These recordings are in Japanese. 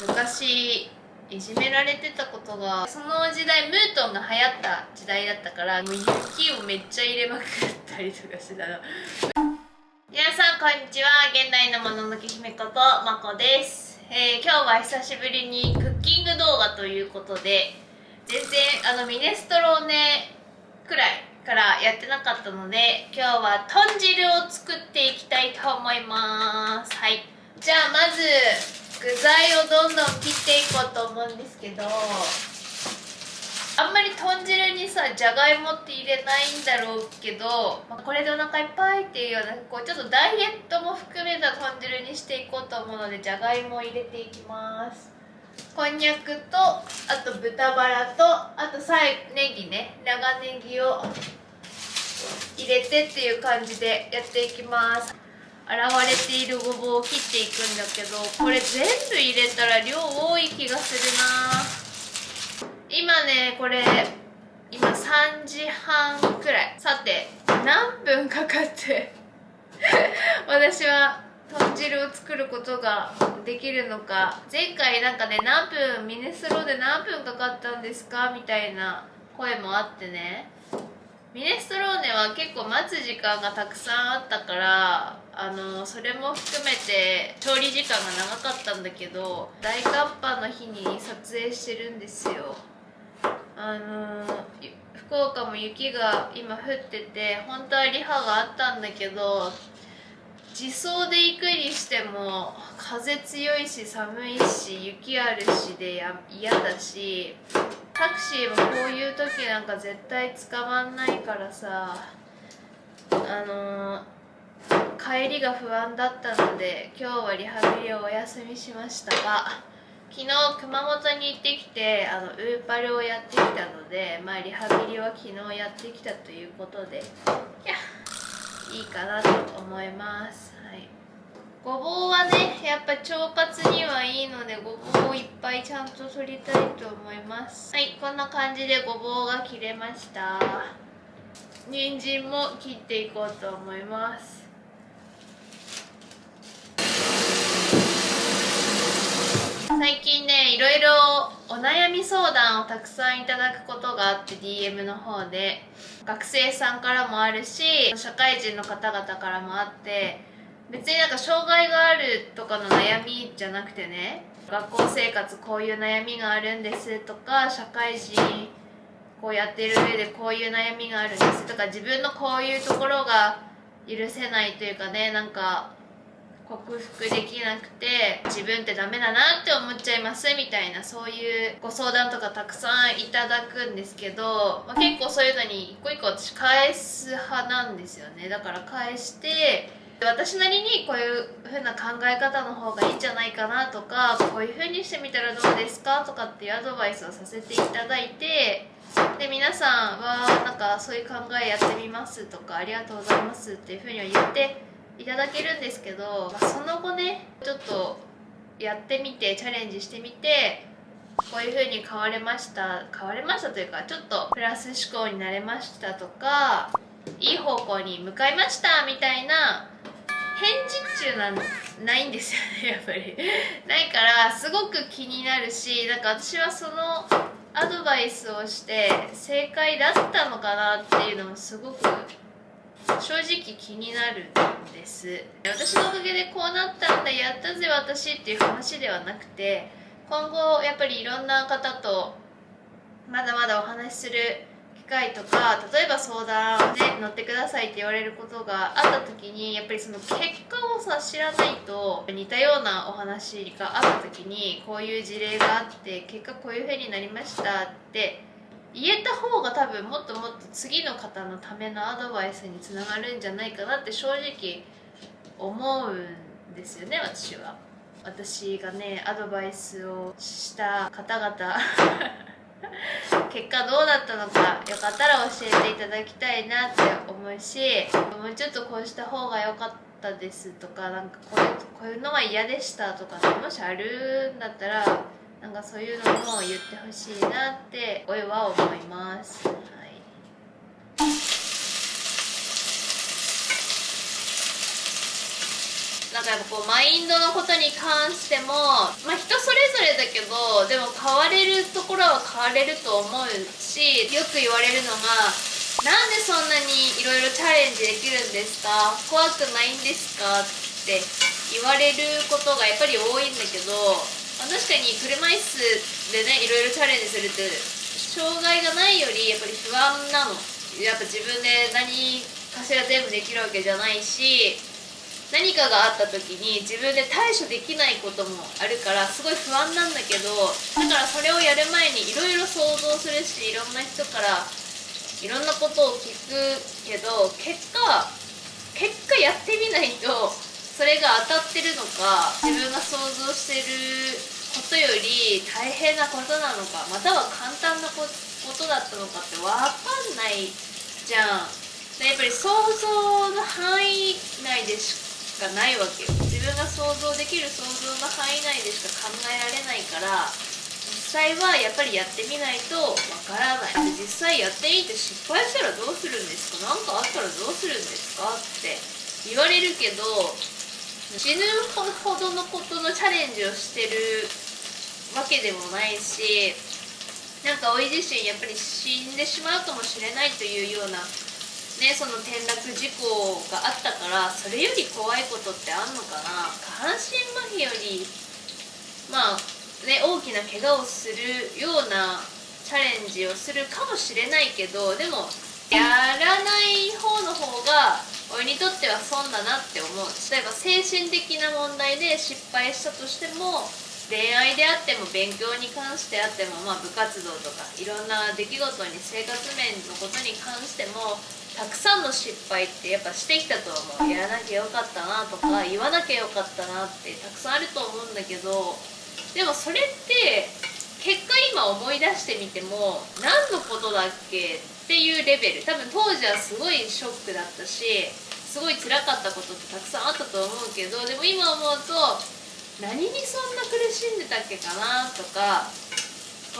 昔いじめられてたことがその時代ムートンが流行った時代だったからもう雪をめっちゃ入れまくったりとかしてたの。皆さんこんにちは。現代のもののけ姫ことまこです、えー今日は久しぶりにクッキング動画ということで全然あのミネストローネくらいからやってなかったので今日は豚汁を作っていきたいと思います。はい。じゃあまず具材をどんどん切っていこうと思うんですけどあんまり豚汁にさじゃがいもって入れないんだろうけど、まあこれでお腹いっぱいっていうようなこうちょっとダイエットも含めた豚汁にしていこうと思うのでじゃがいもを入れていきます。こんにゃくとあと豚バラとあとさえネギね。長ネギを入れてっていう感じでやっていきます。洗われているごぼうを切っていくんだけどこれ全部入れたら量多い気がするな。今ねこれ今3時半くらい。さて何分かかって 私は豚汁を作ることができるのか。前回なんかね何分ミネスローで何分かかったんですか？みたいな声もあってね。ミネストローネは結構待つ時間がたくさんあったからあのそれも含めて調理時間が長かったんだけど大寒波の日に撮影してるんですよ。あの福岡も雪が今降ってて本当はリハがあったんだけど自走で行くにしても風強いし寒いし雪あるしで嫌だしタクシーもこういう時なんか絶対捕まんないからさあの帰りが不安だったので今日はリハビリをお休みしましたが昨日熊本に行ってきてあのウーパルをやってきたので、まあ、リハビリは昨日やってきたということでいやいいかなと思います、はい、ごぼうはねやっぱ腸活にはいいのでごぼうをいっぱいちゃんと取りたいと思います。はいこんな感じでごぼうが切れました。人参も切っていこうと思います。最近ねいろいろお悩み相談をたくさんいただくことがあって DM の方で。学生さんからもあるし社会人の方々からもあって別になんか障害があるとかの悩みじゃなくてね学校生活こういう悩みがあるんですとか社会人こうやってる上でこういう悩みがあるんですとか自分のこういうところが許せないというかねなんか克服できなくて自分ってダメだなって思っちゃいますみたいなそういうご相談とかたくさんいただくんですけど、まあ、結構そういうのに一個一個私返す派なんですよね。だから返して私なりにこういう風な考え方の方がいいんじゃないかなとかこういう風にしてみたらどうですかとかっていうアドバイスをさせていただいてで皆さんはなんかそういう考えやってみますとかありがとうございますっていう風には言っていただけるんですけど、まあその後ねちょっとやってみてチャレンジしてみてこういう風に変われました変われましたというかちょっとプラス思考になれましたとかいい方向に向かいましたみたいな返事中なんないんですよねやっぱり。ないからすごく気になるしなんか私はそのアドバイスをして正解だったのかなっていうのもすごく正直気になるんです。私のおかげでこうなったんだやったぜ私っていう話ではなくて今後やっぱりいろんな方とまだまだお話しする機会とか例えば相談で乗ってくださいって言われることがあった時にやっぱりその結果をさ知らないと似たようなお話があった時にこういう事例があって結果こういう風になりましたって言えた方が多分もっともっと次の方のためのアドバイスにつながるんじゃないかなって正直思うんですよね私は。私がねアドバイスをした方々。結果どうだったのかよかったら教えていただきたいなって思うしもうちょっとこうした方が良かったですとかなんかこういうこういうのは嫌でしたとかもしあるんだったらなんかそういうのも言ってほしいなっておいは思います。はいなんかやっぱこうマインドのことに関しても、まあ、人それぞれだけどでも変われるところは変われると思うしよく言われるのが「なんでそんなにいろいろチャレンジできるんですか？怖くないんですか?」って言われることがやっぱり多いんだけどま確かに車椅子でねいろいろチャレンジするって障害がないよりやっぱり不安なの。やっぱ自分で何かしら全部できるわけじゃないし何かがあった時に自分で対処できないこともあるからすごい不安なんだけどだからそれをやる前にいろいろ想像するしいろんな人からいろんなことを聞くけど結果結果やってみないとそれが当たってるのか自分が想像してることより大変なことなのかまたは簡単なことだったのかって分かんないじゃん。やっぱり想像の範囲内でしかないわけよ。自分が想像できる想像の範囲内でしか考えられないから実際はやっぱりやってみないとわからない。実際やってみて失敗したらどうするんですか？何かあったらどうするんですか？って言われるけど死ぬほどのことのチャレンジをしてるわけでもないしなんかおい自身やっぱり死んでしまうかもしれないというようなね、その転落事故があったからそれより怖いことってあんのかな？下半身麻痺よりまあね大きな怪我をするようなチャレンジをするかもしれないけどでもやらない方の方が俺にとっては損だなって思う。例えば精神的な問題で失敗したとしても恋愛であっても勉強に関してあっても、まあ、部活動とかいろんな出来事に生活面のことに関してもたくさんの失敗ってやっぱしてきたと思う。やらなきゃよかったなとか言わなきゃよかったなってたくさんあると思うんだけどでもそれって結果今思い出してみても何のことだっけっていうレベル。多分当時はすごいショックだったしすごい辛かったことってたくさんあったと思うけどでも今思うと何にそんな苦しんでたっけかなとか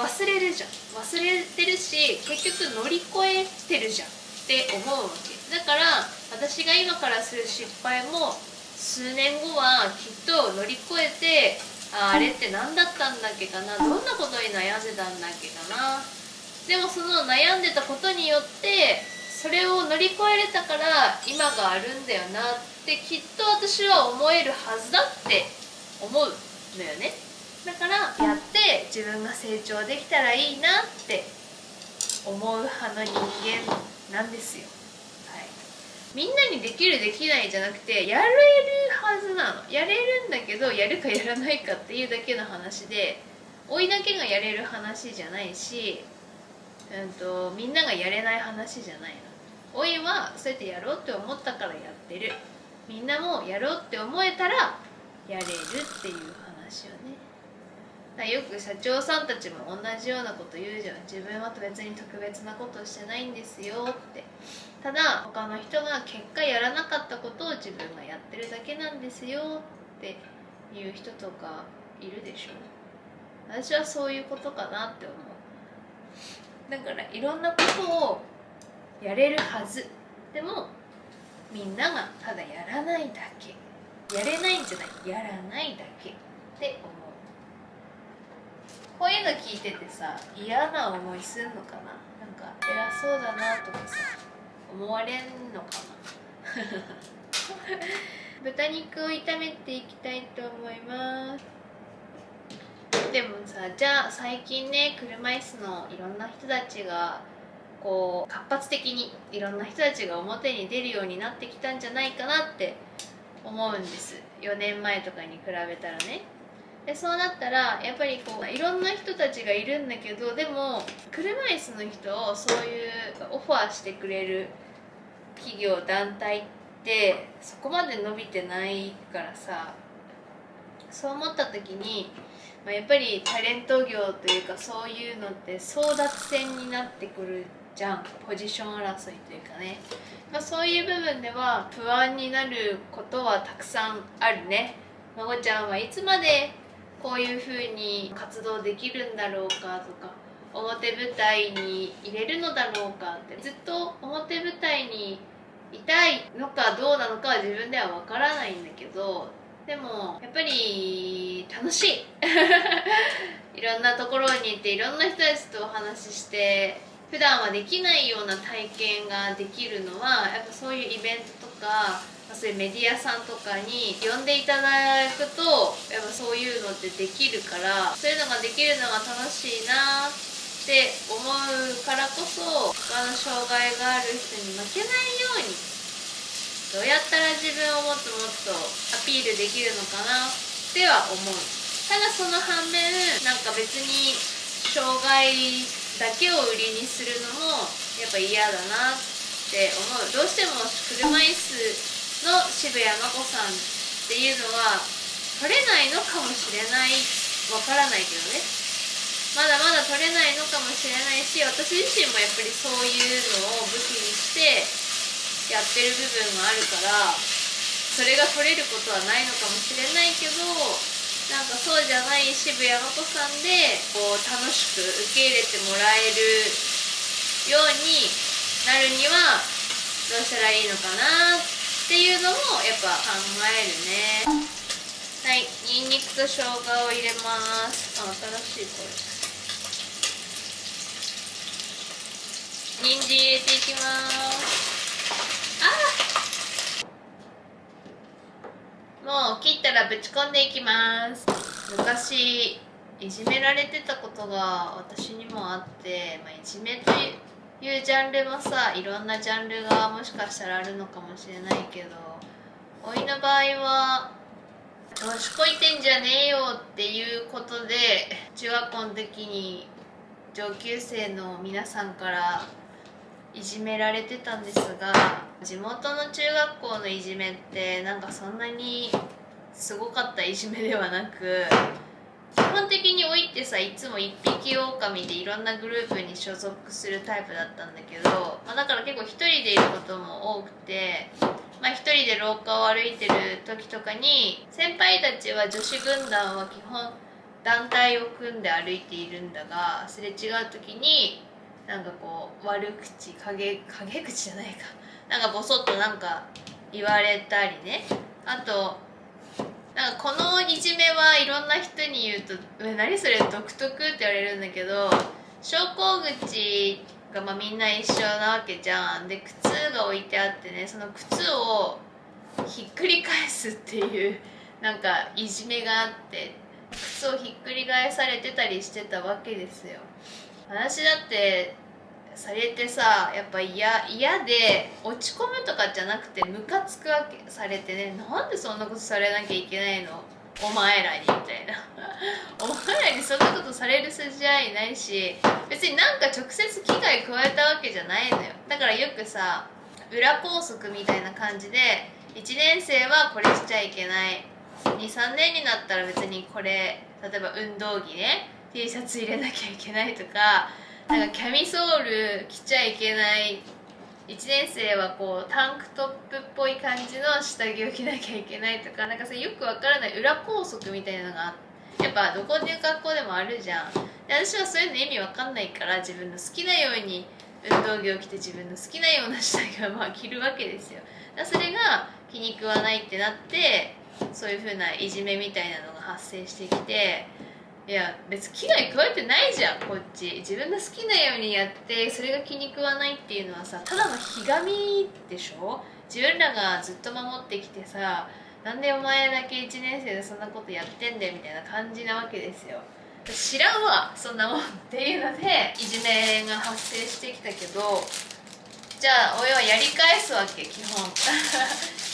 忘れるじゃん。忘れてるし結局乗り越えてるじゃんって思うわけ。だから私が今からする失敗も数年後はきっと乗り越えてああれって何だったんだっけかなどんなことに悩んでたんだっけかなでもその悩んでたことによってそれを乗り越えれたから今があるんだよなってきっと私は思えるはずだって思うのよね。だからやって自分が成長できたらいいなって思う派の人間なんですよ、はい、みんなにできるできないじゃなくてやれるはずなの。やれるんだけどやるかやらないかっていうだけの話で老いだけがやれる話じゃないし、うんと、みんながやれない話じゃないの。老いはそうやってやろうって思ったからやってる。みんなもやろうって思えたらやれるっていう話をね。よく社長さんたちも同じようなこと言うじゃん。自分は別に特別なことしてないんですよって。ただ他の人が結果やらなかったことを自分がやってるだけなんですよっていう人とかいるでしょ。私はそういうことかなって思う。だからいろんなことをやれるはず。でもみんながただやらないだけ。やれないんじゃない。やらないだけ。って思う。こういうの聞いててさ嫌な思いすんのかな。なんか偉そうだなとかさ思われんのかな。豚肉を炒めていきたいと思いますでもさじゃあ最近ね車椅子のいろんな人たちがこう活発的にいろんな人たちが表に出るようになってきたんじゃないかなって思うんです。4年前とかに比べたらね。でそうなったらやっぱりこういろんな人たちがいるんだけどでも車椅子の人をそういうオファーしてくれる企業団体ってそこまで伸びてないからさそう思った時に、まあ、やっぱりタレント業というかそういうのって争奪戦になってくるじゃん。ポジション争いというかね、まあ、そういう部分では不安になることはたくさんあるね。まごちゃんはいつまでこういうふうに活動できるんだろうかとか表舞台に入れるのだろうかってずっと表舞台にいたいのかどうなのかは自分ではわからないんだけどでもやっぱり楽しい。いろんなところに行っていろんな人たちとお話しして普段はできないような体験ができるのはやっぱそういうイベントとかそういうメディアさんとかに呼んでいただくとやっぱそういうのってできるからそういうのができるのが楽しいなって思うからこそ他の障害がある人に負けないようにどうやったら自分をもっともっとアピールできるのかなっては思う。ただその反面なんか別に障害だけを売りにするのもやっぱ嫌だなって思う。どうしても車椅子の渋谷真子さんっていうのは取れないのかもしれない。わからないけどねまだまだ取れないのかもしれないし私自身もやっぱりそういうのを武器にしてやってる部分があるからそれが取れることはないのかもしれないけどなんかそうじゃない渋谷真子さんでこう楽しく受け入れてもらえるようになるにはどうしたらいいのかなってっていうのもやっぱ考えるね。はいにんにくと生姜を入れます。あ新しいこれ。人参入れていきますあもう切ったらぶち込んでいきます。昔いじめられてたことが私にもあって、まあ、いじめといういうジャンルもさいろんなジャンルがもしかしたらあるのかもしれないけどおいの場合は「調子こいてんじゃねえよ」っていうことで中学校の時に上級生の皆さんからいじめられてたんですが地元の中学校のいじめってなんかそんなにすごかったいじめではなく基本的に老いってさいつも一匹狼でいろんなグループに所属するタイプだったんだけど、まあ、だから結構一人でいることも多くて、まあ、人で廊下を歩いてる時とかに先輩たちは女子軍団は基本団体を組んで歩いているんだがすれ違う時になんかこう悪口陰陰口じゃないか。なんかボソッとなんか言われたりね。あとなんかこのいじめはいろんな人に言うと「え何それ独特?」って言われるんだけど昇降口がまあみんな一緒なわけじゃん。で靴が置いてあってねその靴をひっくり返すっていうなんかいじめがあって靴をひっくり返されてたりしてたわけですよ。私だってされてさやっぱ嫌嫌で落ち込むとかじゃなくてムカつくわけされてね。なんでそんなことされなきゃいけないの？お前らにみたいな。お前らにそんなことされる筋合いないし別になんか直接危害加えたわけじゃないのよ。だからよくさ裏拘束みたいな感じで1年生はこれしちゃいけない。23年になったら別にこれ例えば運動着ね。T シャツ入れなきゃいけないとかなんかキャミソール着ちゃいけない1年生はこうタンクトップっぽい感じの下着を着なきゃいけないとかなんかそよくわからない裏拘束みたいなのがやっぱどこで学校でもあるじゃん。私はそういうの意味わかんないから自分の好きなように運動着を着て自分の好きなような下着をまあ着るわけですよ。だそれが気に食わないってなってそういう風ないじめみたいなのが発生してきていや別に危害加えてないじゃんこっち。自分の好きなようにやってそれが気に食わないっていうのはさただのひがみでしょ？自分らがずっと守ってきてさなんでお前だけ1年生でそんなことやってんだよみたいな感じなわけですよ。知らんわそんなもんっていうのでいじめが発生してきたけどじゃあ親はやり返すわけ基本。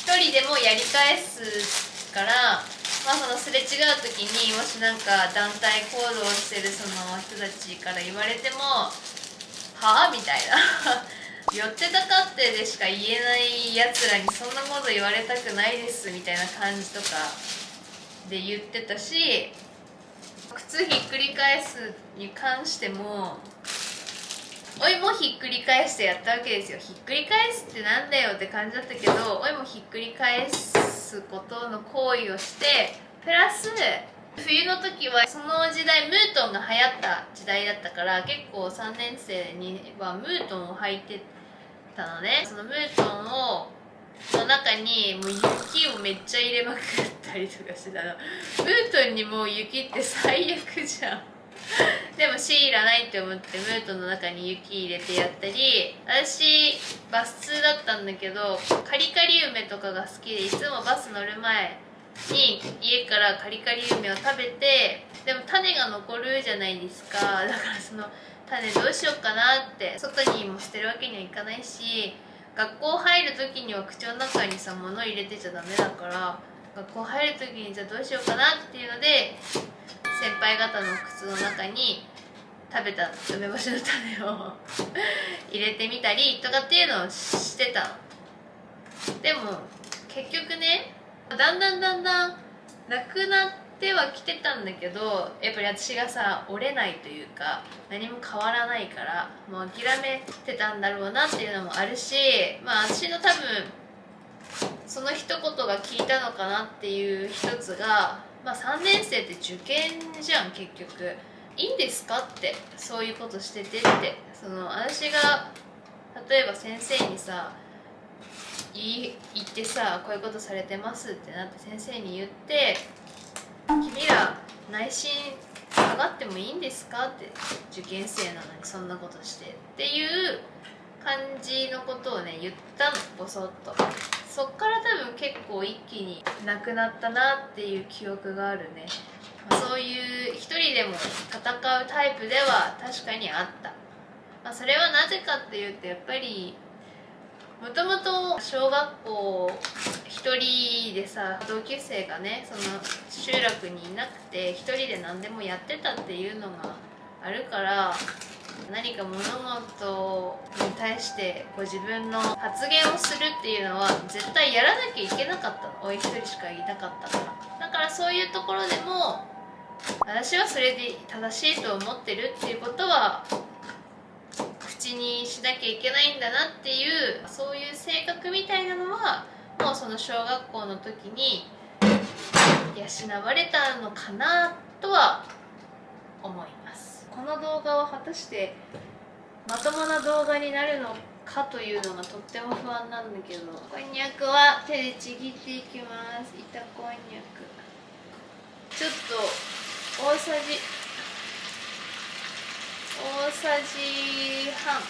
一人でもやり返すからまあ、そのすれ違う時にもしなんか団体行動してるその人たちから言われても「はあ?」みたいな 寄ってたかってでしか言えないやつらにそんなこと言われたくないですみたいな感じとかで言ってたし靴ひっくり返すに関してもおいもひっくり返してやったわけですよひっくり返すってなんだよって感じだったけどおいもひっくり返すすことの行為をしてプラス冬の時はその時代ムートンが流行った時代だったから結構3年生にはムートンを履いてたのね。そのムートンをの中にもう雪をめっちゃ入れまくったりとかしてたの。ムートンにもう雪って最悪じゃん。でも C いらないって思ってムートの中に雪入れてやったり私バス通だったんだけどカリカリ梅とかが好きでいつもバス乗る前に家からカリカリ梅を食べてでも種が残るじゃないですか。だからその種どうしようかなって外にも捨てるわけにはいかないし学校入る時には口の中にさ物入れてちゃダメだから学校入る時にじゃあどうしようかなっていうので先輩方の靴の中に食べた梅干しの種を 入れてみたりとかっていうのをしてたでも結局ねだんだんだんだんなくなってはきてたんだけどやっぱり私がさ折れないというか何も変わらないからもう諦めてたんだろうなっていうのもあるしまあ私の多分その一言が効いたのかなっていう一つがまあ、3年生って受験じゃん結局。いいんですかってそういうことしててって。その私が例えば先生にさ言言ってさこういうことされてますってなって先生に言って「君ら内心下がってもいいんですか?」って受験生なのにそんなことして。っていう感じのことをね言ったのボソッと。そっから結構一気になくなったなっていう記憶があるね、まあ、そういう一人でも戦うタイプでは確かにあった、まあ、それはなぜかっていうとやっぱりもともと小学校一人でさ同級生がねその集落にいなくて一人で何でもやってたっていうのがあるから何か物事に対してこう自分の発言をするっていうのは絶対やらなきゃいけなかったの。おい一人しかいなかったからだからそういうところでも私はそれで正しいと思ってるっていうことは口にしなきゃいけないんだなっていうそういう性格みたいなのはもうその小学校の時に養われたのかなとは思います。この動画は果たしてまともな動画になるのかというのがとっても不安なんだけど。こんにゃくは手でちぎっていきます。板こんにゃく。ちょっと大さじ。大さじ半。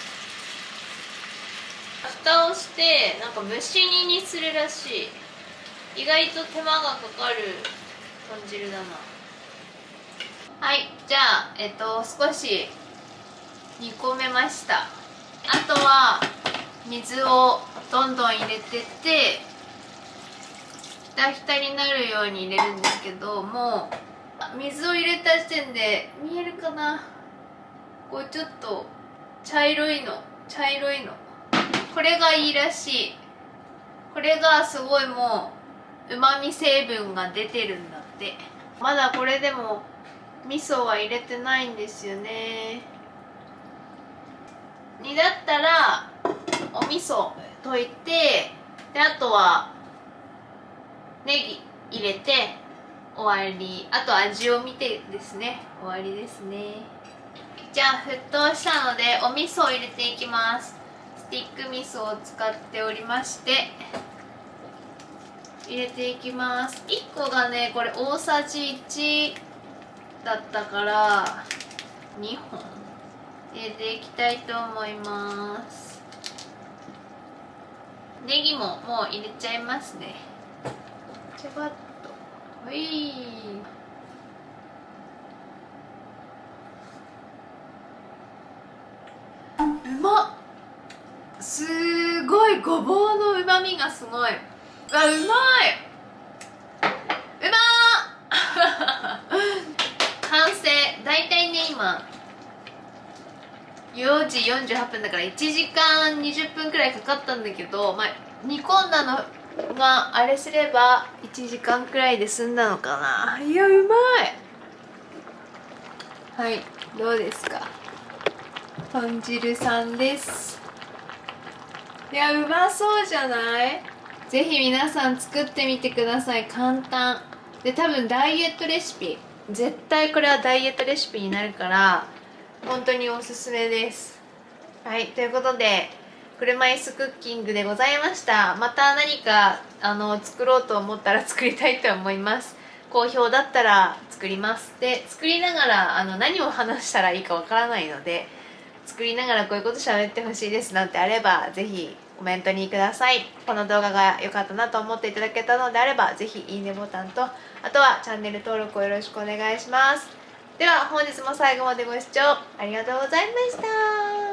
蓋をしてなんか蒸し煮にするらしい。意外と手間がかかる豚汁だなはいじゃあえっと少し煮込めました。あとは水をどんどん入れてってひたひたになるように入れるんですけどもう水を入れた時点で見えるかな？こうちょっと茶色いの茶色いの。これがいいらしい。これがすごいもううまみ成分が出てるんだって。まだこれでも味噌は入れてないんですよね。にだったらお味噌溶いてであとはネギ入れて終わり。あと味を見てですね。終わりですね。じゃあ沸騰したのでお味噌を入れていきます。スティック味噌を使っておりまして入れていきます。1個がねこれ大さじ1だったから2本。入れていきたいと思います。ネギももう入れちゃいますね。ちばっと。はいうまっ。すごいごぼうのうまみがすごい。あうまい。うま 完成大体ね今4時48分だから1時間20分くらいかかったんだけど、まあ、煮込んだのがあれすれば1時間くらいで済んだのかな。いやうまい。はいどうですか？豚汁さんです。いやうまそうじゃない？ぜひ皆さん作ってみてください。簡単。で多分ダイエットレシピ絶対これはダイエットレシピになるから本当におすすめです。はいということで車椅子クッキングでございました。また何かあの作ろうと思ったら作りたいと思います。好評だったら作ります。で作りながらあの何を話したらいいかわからないので作りながらこういうこと喋ってほしいですなんてあればぜひコメントにください。この動画が良かったなと思っていただけたのであれば是非いいねボタンとあとはチャンネル登録をよろしくお願いします。では本日も最後までご視聴ありがとうございました。